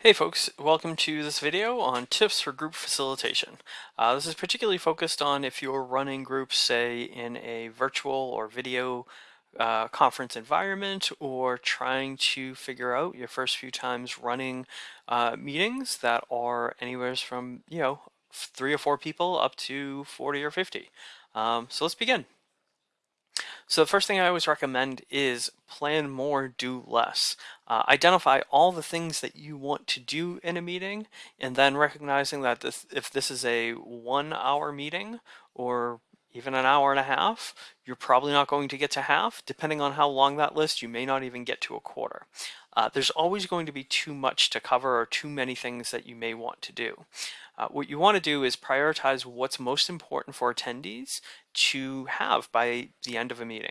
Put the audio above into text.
Hey folks, welcome to this video on tips for group facilitation. Uh, this is particularly focused on if you're running groups, say, in a virtual or video uh, conference environment or trying to figure out your first few times running uh, meetings that are anywhere from, you know, three or four people up to 40 or 50. Um, so let's begin. So the first thing I always recommend is plan more, do less. Uh, identify all the things that you want to do in a meeting and then recognizing that this, if this is a one hour meeting or even an hour and a half, you're probably not going to get to half. Depending on how long that list, you may not even get to a quarter. Uh, there's always going to be too much to cover or too many things that you may want to do. Uh, what you want to do is prioritize what's most important for attendees to have by the end of a meeting.